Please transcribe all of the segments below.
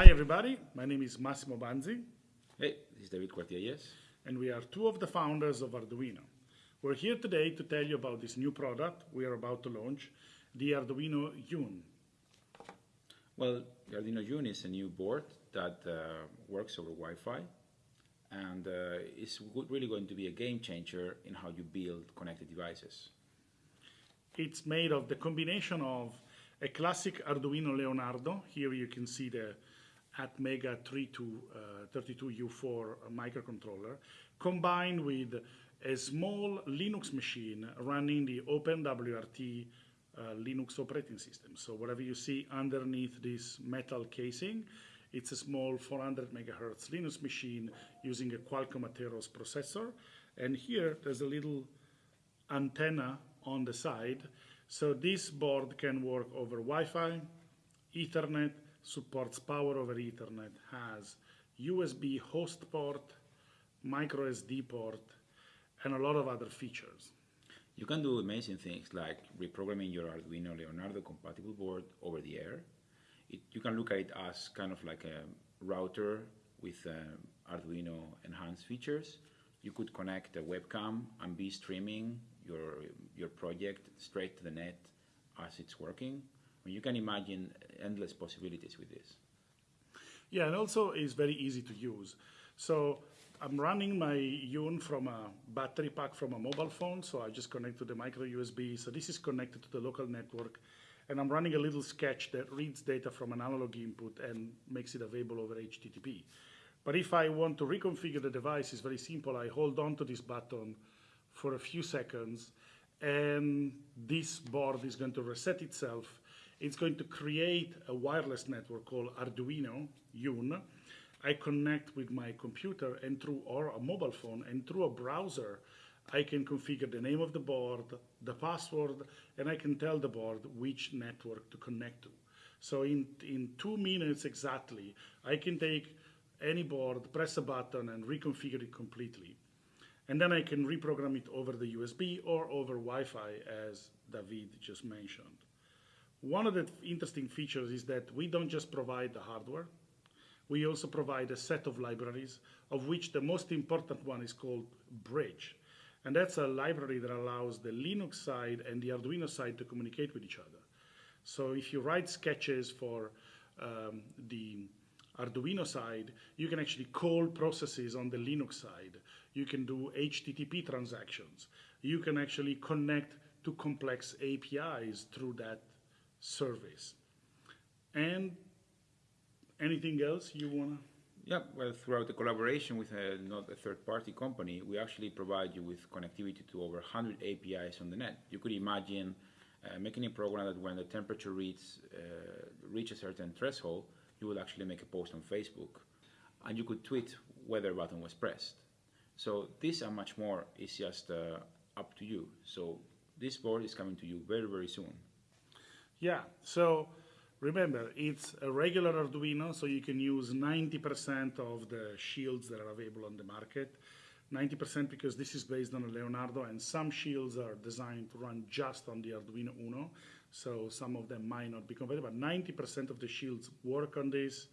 Hi everybody, my name is Massimo Banzi Hey, this is David Cuartielles. and we are two of the founders of Arduino. We're here today to tell you about this new product we are about to launch, the Arduino Yun. Well, the Arduino Yun is a new board that uh, works over Wi-Fi and uh, is really going to be a game changer in how you build connected devices. It's made of the combination of a classic Arduino Leonardo. Here you can see the Atmega 32, uh, 32U4 microcontroller, combined with a small Linux machine running the OpenWRT uh, Linux operating system. So whatever you see underneath this metal casing, it's a small 400 megahertz Linux machine using a Qualcomm Atheros processor. And here there's a little antenna on the side. So this board can work over Wi-Fi, Ethernet, supports power over Ethernet, has USB host port, micro SD port, and a lot of other features. You can do amazing things like reprogramming your Arduino Leonardo compatible board over the air. It, you can look at it as kind of like a router with uh, Arduino enhanced features. You could connect a webcam and be streaming your, your project straight to the net as it's working. You can imagine endless possibilities with this. Yeah, and also it's very easy to use. So I'm running my Yun from a battery pack from a mobile phone, so I just connect to the micro USB. So this is connected to the local network, and I'm running a little sketch that reads data from an analog input and makes it available over HTTP. But if I want to reconfigure the device, it's very simple. I hold on to this button for a few seconds, and this board is going to reset itself. It's going to create a wireless network called Arduino Yun. I connect with my computer and through or a mobile phone and through a browser, I can configure the name of the board, the password, and I can tell the board which network to connect to. So in, in two minutes exactly, I can take any board, press a button, and reconfigure it completely. And then I can reprogram it over the USB or over Wi-Fi, as David just mentioned. One of the interesting features is that we don't just provide the hardware, we also provide a set of libraries, of which the most important one is called Bridge. And that's a library that allows the Linux side and the Arduino side to communicate with each other. So if you write sketches for um, the Arduino side, you can actually call processes on the Linux side. You can do HTTP transactions. You can actually connect to complex APIs through that service. And anything else you want to? Yeah, well, throughout the collaboration with a, not a third-party company, we actually provide you with connectivity to over 100 APIs on the net. You could imagine uh, making a program that when the temperature reaches, uh, reach a certain threshold, you would actually make a post on Facebook, and you could tweet whether button was pressed. So this and much more is just uh, up to you. So this board is coming to you very, very soon. Yeah, so remember, it's a regular Arduino, so you can use 90% of the shields that are available on the market. 90% because this is based on a Leonardo, and some shields are designed to run just on the Arduino Uno, so some of them might not be compatible. But 90% of the shields work on this.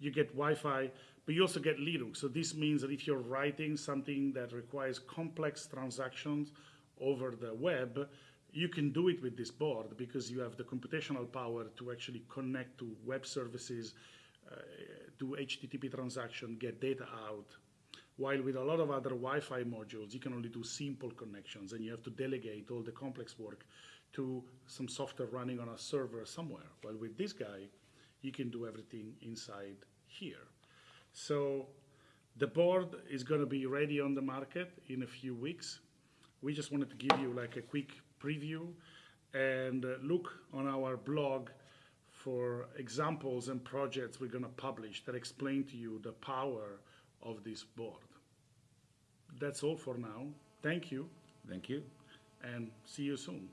You get Wi-Fi, but you also get Linux. So this means that if you're writing something that requires complex transactions over the web, you can do it with this board because you have the computational power to actually connect to web services, uh, do HTTP transaction, get data out. While with a lot of other Wi-Fi modules, you can only do simple connections and you have to delegate all the complex work to some software running on a server somewhere. While with this guy, you can do everything inside here. So the board is going to be ready on the market in a few weeks. We just wanted to give you like a quick preview and uh, look on our blog for examples and projects we're going to publish that explain to you the power of this board. That's all for now. Thank you Thank you. and see you soon.